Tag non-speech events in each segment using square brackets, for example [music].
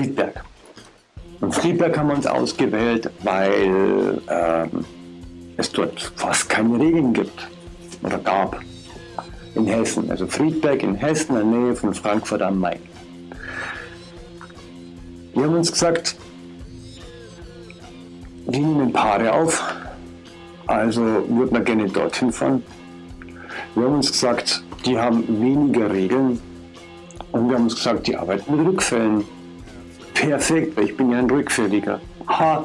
Friedberg. Und Friedberg haben wir uns ausgewählt, weil ähm, es dort fast keine Regeln gibt oder gab in Hessen. Also Friedberg in Hessen, in der Nähe von Frankfurt am Main. Wir haben uns gesagt, wir nehmen Paare auf, also würden wir gerne dorthin fahren. Wir haben uns gesagt, die haben weniger Regeln und wir haben uns gesagt, die arbeiten mit Rückfällen. Perfekt, weil ich bin ja ein Rückfälliger. Ha,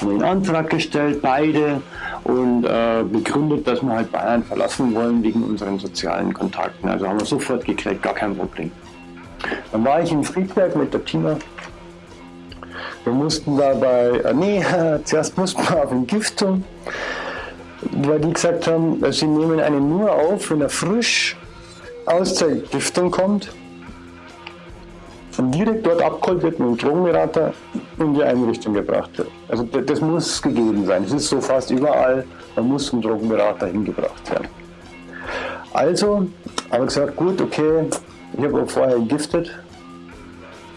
haben einen Antrag gestellt, beide, und äh, begründet, dass wir halt Bayern verlassen wollen wegen unseren sozialen Kontakten. Also haben wir sofort gekriegt, gar kein Problem. Dann war ich in Friedberg mit der Tina. Wir mussten dabei, äh, nee, [laughs] zuerst mussten wir auf Entgiftung, weil die gesagt haben, sie nehmen einen nur auf, wenn er frisch aus der Entgiftung kommt direkt dort abgeholt wird mit einem Drogenberater in die Einrichtung gebracht wird. Also das muss gegeben sein. Es ist so fast überall, man muss zum Drogenberater hingebracht werden. Also habe ich gesagt, gut, okay, ich habe auch vorher entgiftet.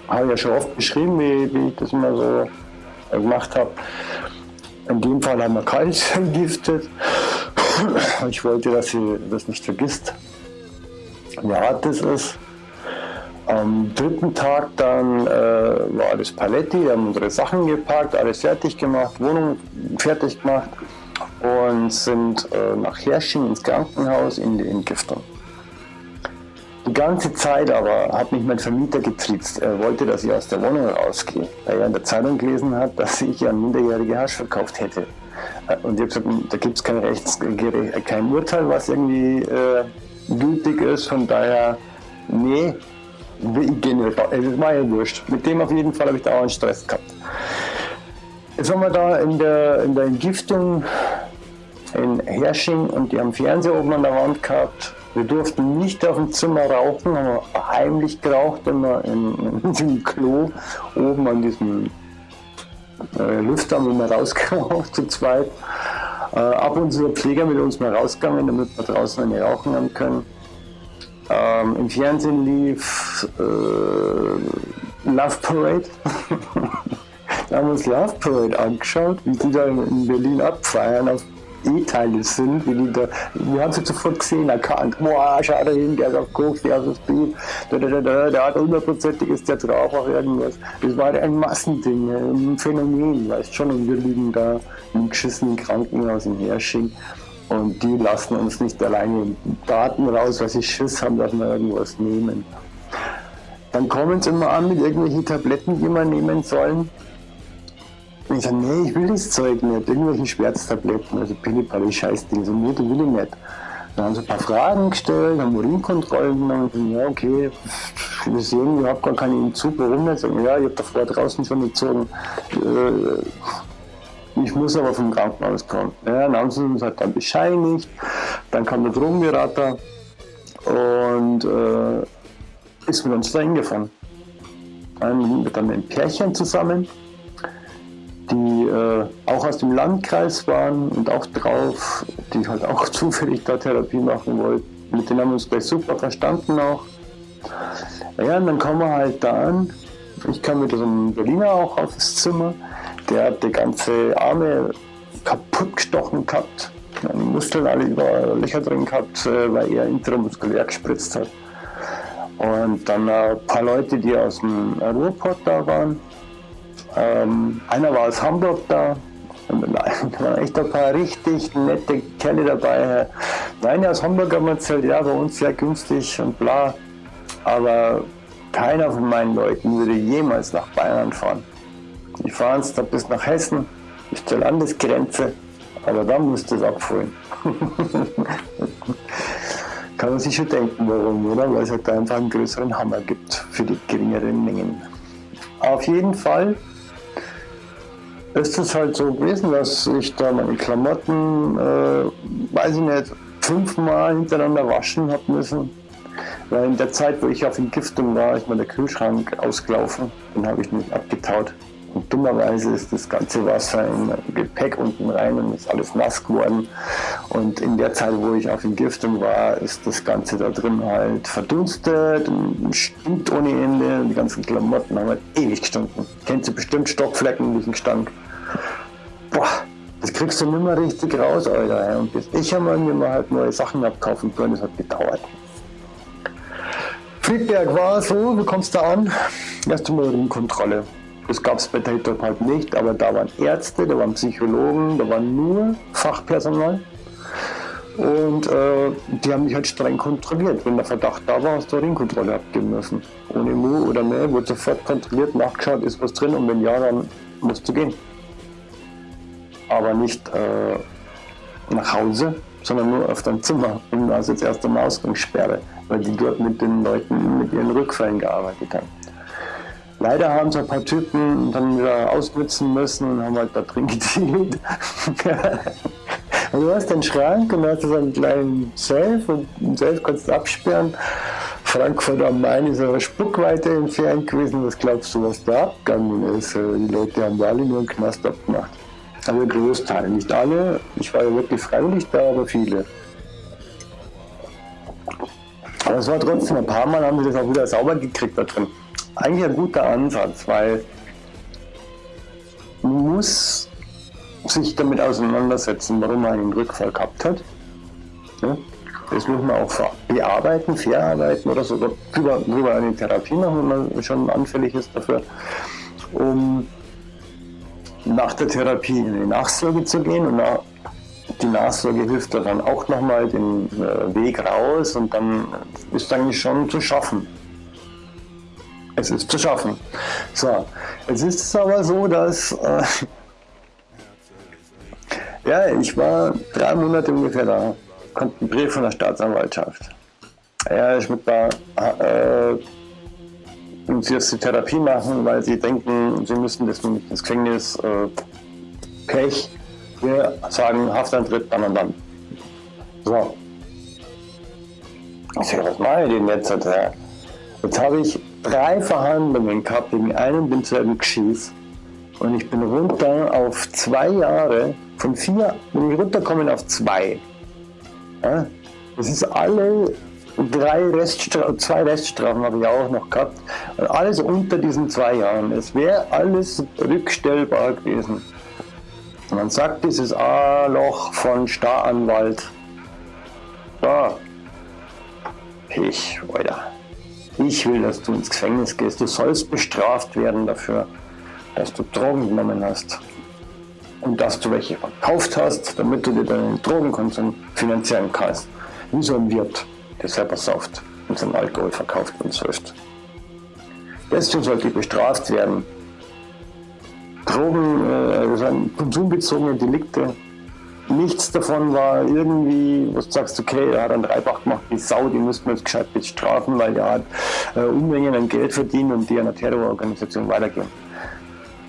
Habe ja schon oft beschrieben, wie, wie ich das immer so gemacht habe. In dem Fall haben wir kalt [laughs] entgiftet. Ich wollte, dass sie das nicht vergisst, wie hart das ist. Am dritten Tag dann äh, war das Paletti, wir haben unsere Sachen gepackt, alles fertig gemacht, Wohnung fertig gemacht und sind äh, nach Hersching ins Krankenhaus in die Entgiftung. Die ganze Zeit aber hat mich mein Vermieter getriezt. Er wollte, dass ich aus der Wohnung rausgehe, weil er in der Zeitung gelesen hat, dass ich an minderjährige Hasch verkauft hätte. Äh, und ich habe gesagt, da gibt es kein, Rechts, kein Urteil, was irgendwie äh, gültig ist. Von daher, nee, nicht Es mir ja wurscht. Mit dem auf jeden Fall habe ich da auch einen Stress gehabt. Jetzt waren wir da in der, in der Entgiftung in Hersching und die haben Fernseher oben an der Wand gehabt. Wir durften nicht auf dem Zimmer rauchen, haben heimlich geraucht immer in, in diesem Klo oben an diesem äh, Lüfter, wo wir rausgeraucht zu zweit. Äh, ab und zu der Pfleger mit uns mal rausgegangen, damit wir draußen eine rauchen haben können. Ähm, Im Fernsehen lief äh, Love Parade. [laughs] da haben wir uns Love Parade angeschaut, wie die da in Berlin abfeiern auf E-Teile sind, wie die da, wir haben sie sofort gesehen, erkannt, boah, schau da hin, der ist auf Koks, der ist auf Speed, der, der, der, der hat hundertprozentig ist der drauf auf irgendwas. Das war ein Massending, ein Phänomen, weißt schon, und wir liegen da im geschissenen Krankenhaus in Hersching und die lassen uns nicht alleine Daten raus, weil sie Schiss haben, dass wir irgendwas nehmen. Dann kommen sie immer an mit irgendwelchen Tabletten, die wir nehmen sollen. Und ich sage, nee, ich will das Zeug nicht, irgendwelche Schmerztabletten, also Pillipalli, Scheißding, so nee, das will ich nicht. Dann haben sie ein paar Fragen gestellt, haben Urinkontrollen genommen, ja, okay, wir sehen, ihr habt gar keinen Entzug, warum nicht? Ja, ich habe davor draußen schon gezogen. Äh, ich muss aber vom Krankenhaus kommen. Ja, dann haben sie uns halt dann bescheinigt. Dann kam der Drogenberater und äh, ist mit uns da hingefahren. Dann mit einem Pärchen zusammen, die äh, auch aus dem Landkreis waren und auch drauf, die halt auch [laughs] zufällig da Therapie machen wollten. Mit denen haben wir uns gleich super verstanden auch. Ja, und dann kommen wir halt da an. Ich kam mit so einem Berliner auch aufs Zimmer. Der hat die ganze Arme kaputt gestochen gehabt. Muskeln alle überall Löcher drin gehabt, äh, weil er intramuskulär gespritzt hat. Und dann ein paar Leute, die aus dem Ruhrpott da waren. Ähm, einer war aus Hamburg da. Da waren echt ein paar richtig nette Kerle dabei. Der aus Hamburg mir erzählt, ja, bei uns sehr günstig und bla. Aber keiner von meinen Leuten würde jemals nach Bayern fahren. Die fahren es da bis nach Hessen, bis zur Landesgrenze, aber dann musst du es abholen. [laughs] Kann man sich schon denken, warum, oder? Weil es halt da einfach einen größeren Hammer gibt für die geringeren Mengen. Auf jeden Fall ist es halt so gewesen, dass ich da meine Klamotten, äh, weiß ich nicht, fünfmal hintereinander waschen habe müssen. Weil in der Zeit, wo ich auf Entgiftung war, ist mir der Kühlschrank ausgelaufen. Den habe ich nicht abgetaut. Und dummerweise ist das ganze Wasser im Gepäck unten rein und ist alles nass geworden. Und in der Zeit, wo ich auf Entgiftung war, ist das Ganze da drin halt verdunstet und stinkt ohne Ende. Die ganzen Klamotten haben halt ewig gestunken. Kennt ihr bestimmt Stockflecken, diesen Gestank. Boah, das kriegst du nicht mehr richtig raus, Alter. Und bis ich einmal mir mal halt neue Sachen abkaufen können, das hat gedauert. Friedberg war so, wie kommst du an? Erst einmal Ringkontrolle. Das gab es bei Tatop halt nicht, aber da waren Ärzte, da waren Psychologen, da war nur Fachpersonal. Und äh, die haben mich halt streng kontrolliert. Wenn der Verdacht da war, hast du Ringkontrolle abgeben müssen. Ohne Mu oder Mäh wurde sofort kontrolliert, nachgeschaut, ist was drin und wenn ja, dann musst du gehen. Aber nicht äh, nach Hause, sondern nur auf dein Zimmer. Und da ist jetzt erst eine Ausgangssperre, weil die dort mit den Leuten mit ihren Rückfällen gearbeitet haben. Leider haben so ein paar Typen dann wieder ausnutzen müssen und haben halt da drin gedealt. [laughs] und du hast den Schrank und hast so einen kleinen Safe und den Safe kannst du absperren. Frankfurt am Main ist aber Spuckweite entfernt gewesen. Was glaubst du, was da abgegangen ist? Äh, die Leute haben alle nur einen Knast abgemacht. Also Großteil, nicht alle. Ich war ja wirklich freiwillig da, aber viele. Aber es war trotzdem, ein paar Mal haben sie das auch wieder sauber gekriegt da drin eigentlich ein guter Ansatz, weil man muss sich damit auseinandersetzen, warum man einen Rückfall gehabt hat. Das muss man auch bearbeiten, verarbeiten oder sogar drüber, drüber eine Therapie machen, wenn man schon anfällig ist dafür, um nach der Therapie in die Nachsorge zu gehen und die Nachsorge hilft dann auch nochmal den äh, Weg raus und dann ist eigentlich schon zu schaffen. Es ist zu schaffen. So, jetzt ist es aber so, dass äh, ja, ich war drei Monate ungefähr da, kommt ein Brief von der Staatsanwaltschaft. Ja, ich muss da äh, und sie jetzt die Therapie machen, weil sie denken, sie müssen das, das Gefängnis äh, Pech. Wir sagen Haftantritt dann und dann. So. Ich sage, was mache ich denn jetzt? Jetzt habe ich drei Verhandlungen gehabt wegen einem denselben Geschiss. Und ich bin runter auf zwei Jahre, von vier bin ich runtergekommen auf zwei. Ja? Das ist alle drei Reststrafen, zwei Reststrafen habe ich auch noch gehabt. Und alles unter diesen zwei Jahren. Es wäre alles rückstellbar gewesen. Man sagt dieses A-Loch von Staranwalt. Da. Ich, Alter. Ich will, dass du ins Gefängnis gehst. Du sollst bestraft werden dafür, dass du Drogen genommen hast. Und dass du welche verkauft hast, damit du dir deinen Drogenkonsum finanzieren kannst. Wie so ein Wirt, der selber sauft und seinen Alkohol verkauft und säuft. Deswegen sollte ich bestraft werden. Drogen, äh, konsumbezogene Delikte nichts davon war irgendwie, wo du sagst, okay, er hat einen Dreibach gemacht, die Sau, die müssten wir jetzt gescheit bestrafen, weil er hat äh, Unmengen an Geld verdient und die einer Terrororganisation weitergeben.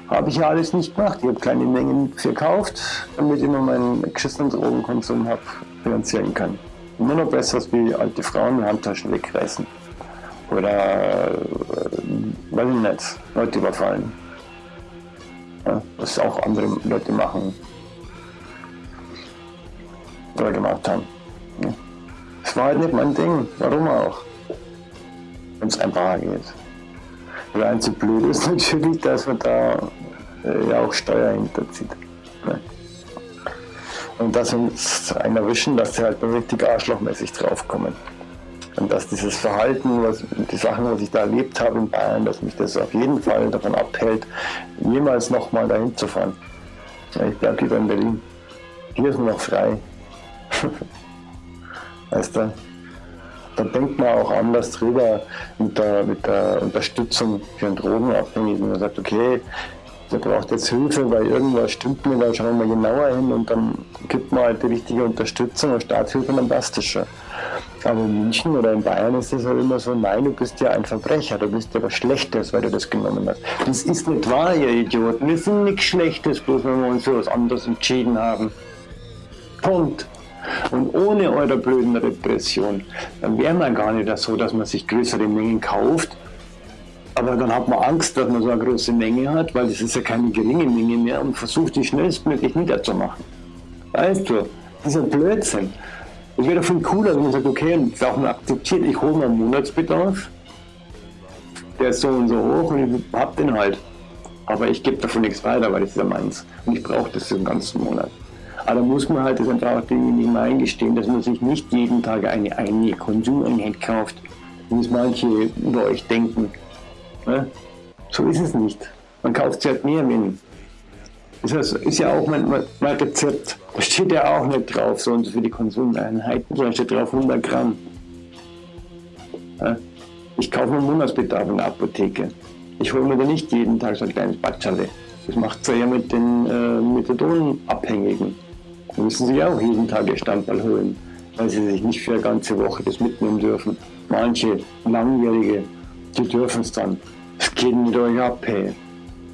Habe ich ja alles nicht gemacht. Ich habe kleine Mengen verkauft, damit ich nur meinen geschissenen Drogenkonsum habe finanzieren kann. Immer noch besser als wie alte Frauen Handtaschen wegreißen. Oder, äh, weiß ich nicht, Leute überfallen. Ja, was auch andere Leute machen oder gemacht haben. Das war halt nicht mein Ding. Warum auch? Wenn es einfacher geht. Das einzige Blöde ist [laughs] natürlich, dass man da äh, ja auch Steuer hinterzieht. Ne? Und dass uns einen erwischen, dass sie halt richtig arschlochmäßig draufkommen. Und dass dieses Verhalten, was, die Sachen, was ich da erlebt habe in Bayern, dass mich das auf jeden Fall davon abhält, jemals nochmal dahin zu fahren. Ich bleibe lieber in Berlin. Hier ist nur noch frei. [laughs] weißt du? Da denkt man auch anders drüber mit der, mit der Unterstützung für einen Drogenabhängigen. Man sagt, okay, der braucht jetzt Hilfe, weil irgendwas stimmt mir, dann schauen wir mal genauer hin und dann gibt man halt die richtige Unterstützung und Staatshilfe, dann passt das schon. Aber in München oder in Bayern ist es halt immer so, nein, du bist ja ein Verbrecher, du bist ja was Schlechtes, weil du das genommen hast. Das ist nicht wahr, ihr Idioten, wir sind nichts Schlechtes, bloß wenn wir uns für was anderes entschieden haben. Punkt. Und ohne eure blöden Repression, dann wäre man gar nicht so, dass man sich größere Mengen kauft, Aber dann hat man Angst, dass man so eine große Menge hat, weil das ist ja keine geringe Menge mehr und versucht die schnellstmöglich niederzumachen. Weißt du, das ist ein Blödsinn. Es wäre doch viel cooler, wenn man sagt, okay, das auch mal akzeptiert, ich hole meinen Monatsbedarf, der ist so und so hoch und ich hab den halt. Aber ich gebe davon nichts weiter, weil das ist ja meins. Und ich brauche das den ganzen Monat. Aber da muss man halt das einfach demjenigen mal eingestehen, dass man sich nicht jeden Tag eine, eine Konsumeinheit kauft, wie es manche über euch denken. Ne? So ist es nicht. Man kauft sich halt mehr, wenn. Das heißt, ist ja auch mein, mein, Rezept. Da steht ja auch nicht drauf, so und so für die Konsumeinheiten, sondern steht drauf 100 Gramm. Ja? Ich kaufe mir Monatsbedarf in der Apotheke. Ich hole mir da nicht jeden Tag so ein kleines Batschale. Das macht es ja mit den äh, Methadonabhängigen. Da müssen sie auch jeden Tag ihr Stammball holen, weil sie sich nicht für eine ganze Woche das mitnehmen dürfen. Manche Langjährige, die dürfen es dann. Es geht mit euch ab, hey.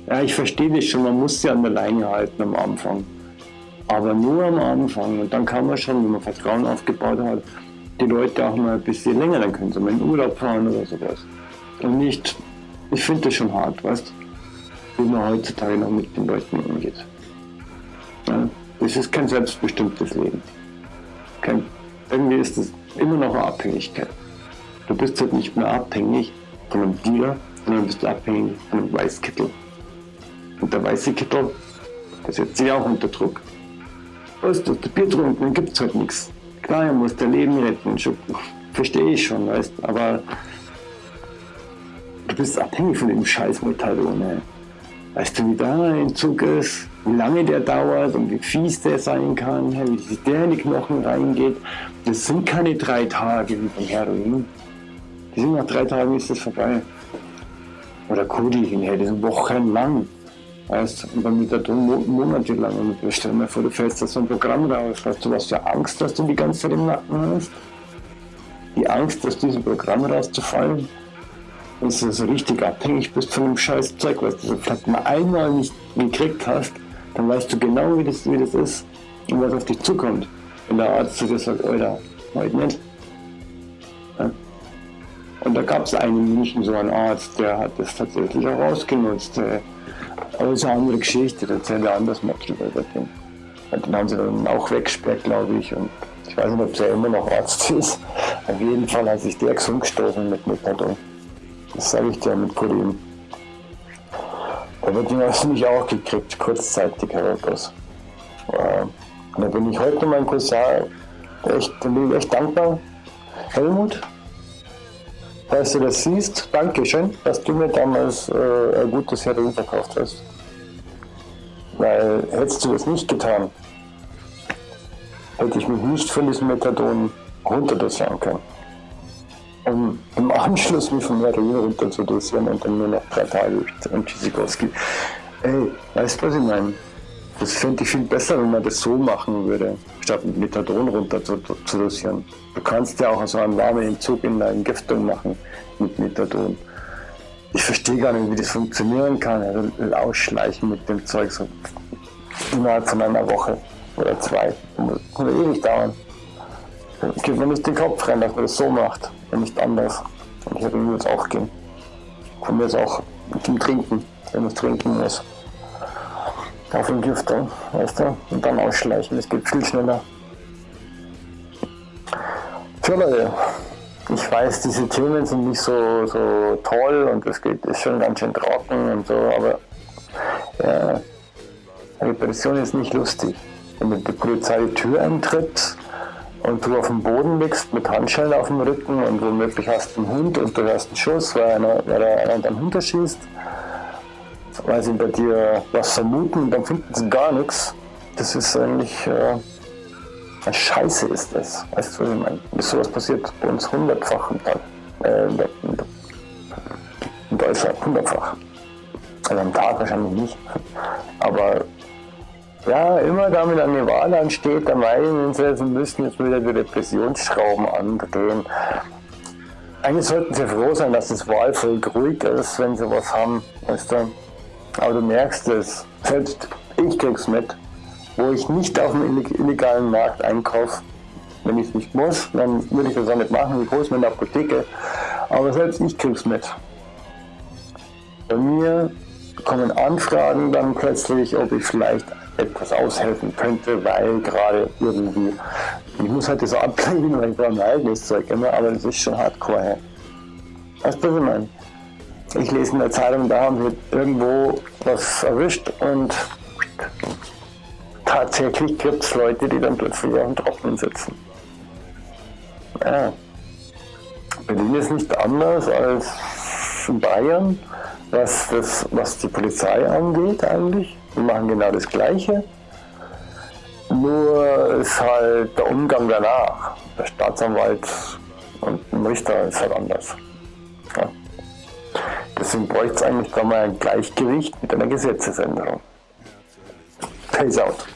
Ja, ich verstehe das schon, man muss sie an der Leine halten am Anfang. Aber nur am Anfang. Und dann kann man schon, wenn man Vertrauen aufgebaut hat, die Leute auch mal ein bisschen länger, dann können sie mal in Urlaub fahren oder sowas. Und nicht, ich finde das schon hart, weißt wie man heutzutage noch mit den Leuten umgeht. Ja, das ist kein selbstbestimmtes Leben. Kein, irgendwie ist es immer noch eine Abhängigkeit. Du bist halt nicht mehr abhängig von einem Dealer, sondern bist abhängig von einem Weißkittel. Und der weiße Kittel, der setzt sich auch unter Druck. Weißt du, der Bier trunken, dann gibt es halt nichts. Klar, er muss dein Leben retten, verstehe ich schon, weißt aber du bist abhängig von dem scheiß Methadone. Weißt du, wie da ein Zug ist, wie lange der dauert und wie fies der sein kann, wie der in die Knochen reingeht. Das sind keine drei Tage wie beim Heroin. Die sind nach drei Tagen ist das vorbei. Oder Kodin, hey, das sind wochenlang. Weißt und dann mit der monatelang. Und stell dir mal vor, du fällst da so ein Programm raus. Weißt du, was für Angst, dass du die ganze Zeit im Nacken hast? Die Angst, aus diesem Programm rauszufallen wenn du so richtig abhängig bist von dem scheiß Zeug, was du vielleicht mal einmal nicht gekriegt hast, dann weißt du genau, wie das, wie das ist und was auf dich zukommt. Wenn der Arzt zu dir sagt, Alter, heute nicht. Ja? Und da gab es einen in München, so einen Arzt, der hat das tatsächlich auch ausgenutzt. Aber das ist eine andere Geschichte, das er anders mal drüber. Und den haben sie dann auch weggesperrt, glaube ich. Und ich weiß nicht, ob der immer noch Arzt [laughs] ist. Auf jeden Fall hat sich der gesund gestoßen mit Methadon. Das sage ich dir mit Kollegen. Da wird ihn mich auch gekriegt, kurzzeitig heraus. Äh, da bin ich heute meinem Cousin echt, ich echt dankbar. Helmut, falls du das siehst, danke schön, dass du mir damals äh, ein gutes Heroin verkauft hast. Weil hättest du das nicht getan, hätte ich mich nicht von diesem Methadon runterdosieren können um im Anschluss mich von zu dosieren und dann nur noch drei Tage und Tschüssikowski. Ey, weißt du, was ich meine? Das fände ich viel besser, wenn man das so machen würde, statt mit Methadon runter zu, zu dosieren. Du kannst ja auch so einen warmen Entzug in der Entgiftung machen mit Methadon. Ich verstehe gar nicht, wie das funktionieren kann. Also ausschleichen mit dem Zeug so innerhalb von einer Woche oder zwei. Das kann ewig dauern. Geht mir nicht den Kopf rein, dass man das so macht und nicht anders. Und hier würde es auch gehen. Von mir ist auch zum Trinken, wenn es trinken muss. Auf Entgiftung, weißt du? Und dann ausschleichen, das geht viel schneller. So Leute, ich weiß, diese Themen sind nicht so, so toll und es geht ist schon ganz schön trocken und so, aber ja, Repression ist nicht lustig. Wenn die Polizei die Tür eintritt, und du auf dem Boden liegst mit Handschellen auf dem Rücken und womöglich hast du einen Hund und du hörst einen Schuss, weil einer, weil einer deinen Hund erschießt, weil sie bei dir was vermuten und dann finden sie gar nichts. Das ist eigentlich äh, Scheiße ist das. Weißt du, was ich meine? Sowas passiert bei uns hundertfach im Tag. Äh, in, in Deutschland hundertfach. Also am Tag wahrscheinlich nicht. Aber ja, immer da mit einer Wahl ansteht, da meinen sie, sie müssen jetzt wieder die Repressionsschrauben andrehen. Eigentlich sollten sie froh sein, dass das Wahlvolk ruhig ist, wenn sie was haben. Weißt du? Aber du merkst es, selbst ich krieg's mit, wo ich nicht auf dem illegalen Markt einkaufe. Wenn ich es nicht muss, dann würde ich das auch nicht machen, ich hole mir in der Apotheke. Aber selbst ich krieg's mit. Bei mir kommen Anfragen dann plötzlich, ob ich vielleicht etwas aushelfen könnte, weil gerade irgendwie, ich muss halt das ablegen, weil ich brauche mein eigenes Zeug immer, aber das ist schon hardcore. Hey. Weißt du, was ich lese in der Zeitung, da haben sie irgendwo was erwischt und tatsächlich gibt es Leute, die dann plötzlich auf dem Trocknen sitzen. Ja. Berlin ist nicht anders als Bayern, was, das, was die Polizei angeht eigentlich. Die machen genau das Gleiche. Nur ist halt der Umgang danach. Der Staatsanwalt und ein Richter ist halt anders. Ja. Deswegen bräuchte es eigentlich da mal ein Gleichgewicht mit einer Gesetzesänderung. Peace out.